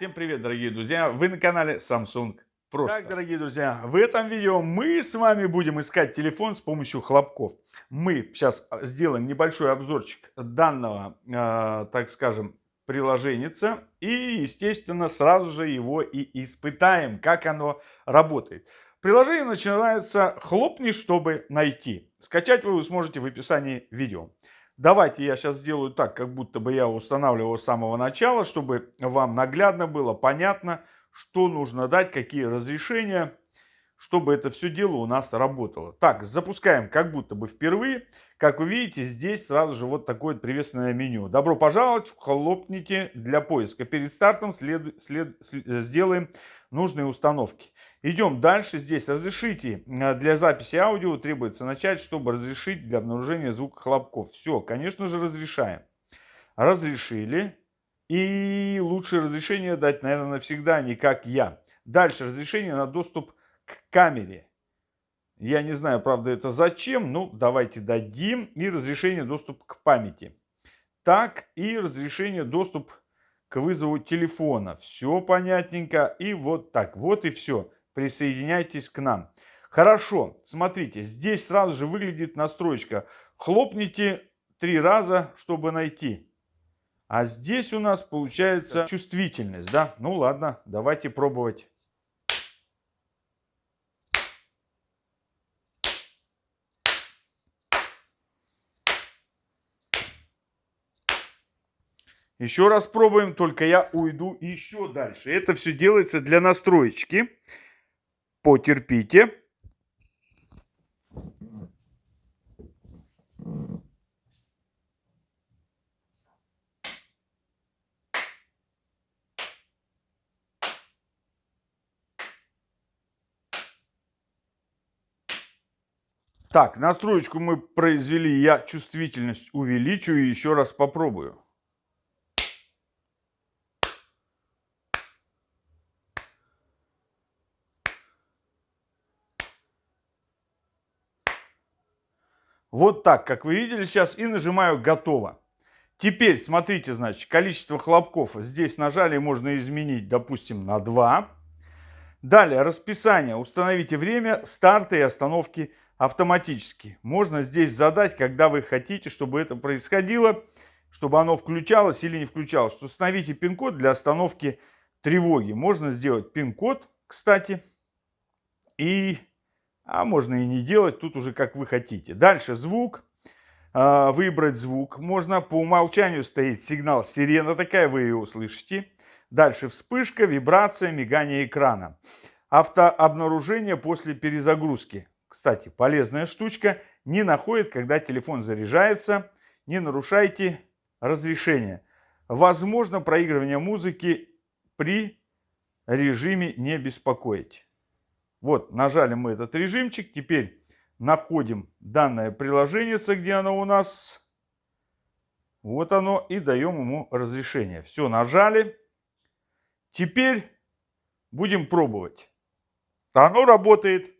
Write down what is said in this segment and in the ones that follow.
Всем привет, дорогие друзья! Вы на канале Samsung Просто. Так, дорогие друзья, в этом видео мы с вами будем искать телефон с помощью хлопков. Мы сейчас сделаем небольшой обзорчик данного, э, так скажем, приложенница. И, естественно, сразу же его и испытаем, как оно работает. Приложение начинается «Хлопни, чтобы найти». Скачать вы сможете в описании видео. Давайте я сейчас сделаю так, как будто бы я устанавливал с самого начала, чтобы вам наглядно было понятно, что нужно дать, какие разрешения, чтобы это все дело у нас работало. Так, запускаем как будто бы впервые. Как вы видите, здесь сразу же вот такое приветственное меню. Добро пожаловать, хлопните для поиска. Перед стартом след, след, след, сделаем нужные установки. Идем дальше. Здесь разрешите э, для записи аудио требуется начать, чтобы разрешить для обнаружения звука хлопков. Все, конечно же, разрешаем. Разрешили. И лучшее разрешение дать, наверное, навсегда, не как я. Дальше разрешение на доступ к камере. Я не знаю, правда, это зачем. Ну, давайте дадим. И разрешение доступ к памяти. Так, и разрешение доступ к вызову телефона. Все понятненько. И вот так. Вот и все присоединяйтесь к нам. Хорошо, смотрите, здесь сразу же выглядит настроечка. Хлопните три раза, чтобы найти. А здесь у нас получается чувствительность, да? Ну ладно, давайте пробовать. Еще раз пробуем, только я уйду еще дальше. Это все делается для настроечки потерпите. Так, настроечку мы произвели, я чувствительность увеличу и еще раз попробую. Вот так, как вы видели сейчас, и нажимаю «Готово». Теперь, смотрите, значит, количество хлопков здесь нажали, можно изменить, допустим, на 2. Далее, расписание. Установите время старта и остановки автоматически. Можно здесь задать, когда вы хотите, чтобы это происходило, чтобы оно включалось или не включалось. Установите пин-код для остановки тревоги. Можно сделать пин-код, кстати, и а можно и не делать, тут уже как вы хотите. Дальше звук. А, выбрать звук. Можно по умолчанию стоит сигнал сирена такая, вы ее услышите. Дальше вспышка, вибрация, мигание экрана. Автообнаружение после перезагрузки. Кстати, полезная штучка. Не находит, когда телефон заряжается. Не нарушайте разрешение. Возможно проигрывание музыки при режиме не беспокоить. Вот, нажали мы этот режимчик. Теперь находим данное приложение, где оно у нас. Вот оно. И даем ему разрешение. Все, нажали. Теперь будем пробовать. Оно работает,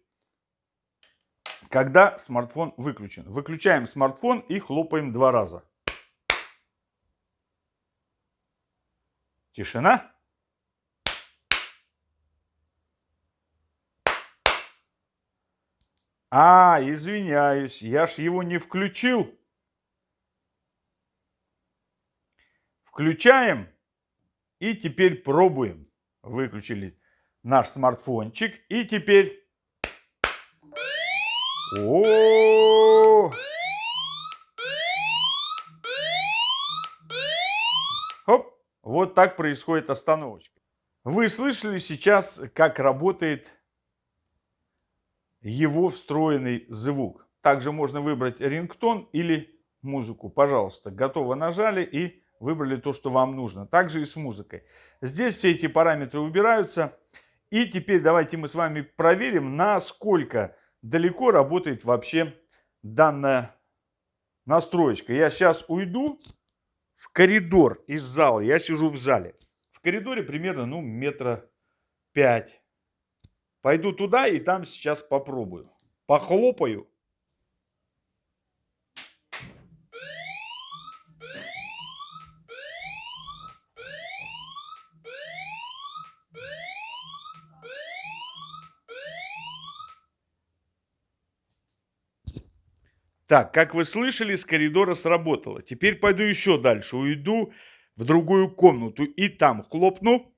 когда смартфон выключен. Выключаем смартфон и хлопаем два раза. Тишина. А, извиняюсь, я ж его не включил. Включаем и теперь пробуем. Выключили наш смартфончик и теперь... О! Хоп, вот так происходит остановочка. Вы слышали сейчас, как работает его встроенный звук. Также можно выбрать рингтон или музыку. Пожалуйста, готово нажали и выбрали то, что вам нужно. Также и с музыкой. Здесь все эти параметры убираются. И теперь давайте мы с вами проверим, насколько далеко работает вообще данная настроечка. Я сейчас уйду в коридор из зала. Я сижу в зале. В коридоре примерно ну, метра пять Пойду туда и там сейчас попробую. Похлопаю. Так, как вы слышали, с коридора сработало. Теперь пойду еще дальше, уйду в другую комнату и там хлопну.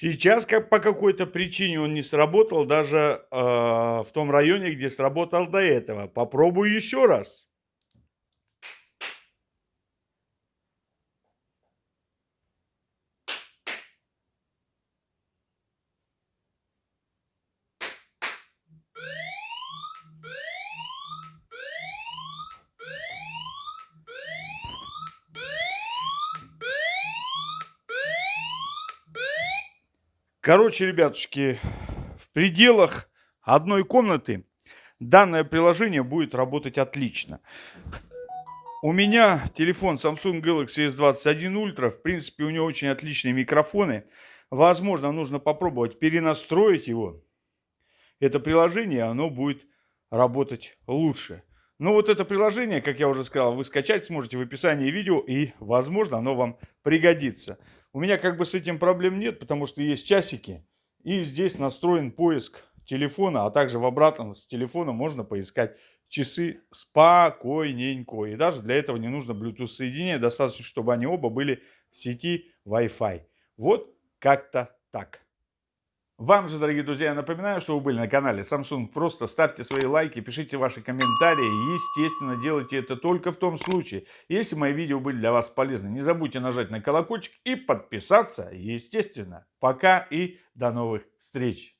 Сейчас как по какой-то причине он не сработал даже э, в том районе, где сработал до этого. Попробую еще раз. Короче, ребятушки, в пределах одной комнаты данное приложение будет работать отлично. У меня телефон Samsung Galaxy S21 Ultra. В принципе, у него очень отличные микрофоны. Возможно, нужно попробовать перенастроить его. Это приложение, оно будет работать лучше. Но вот это приложение, как я уже сказал, вы скачать сможете в описании видео. И, возможно, оно вам пригодится. У меня как бы с этим проблем нет, потому что есть часики. И здесь настроен поиск телефона, а также в обратном с телефона можно поискать часы спокойненько. И даже для этого не нужно Bluetooth соединение, достаточно, чтобы они оба были в сети Wi-Fi. Вот как-то так. Вам же, дорогие друзья, напоминаю, что вы были на канале Samsung. Просто ставьте свои лайки, пишите ваши комментарии. Естественно, делайте это только в том случае, если мои видео были для вас полезны. Не забудьте нажать на колокольчик и подписаться, естественно. Пока и до новых встреч.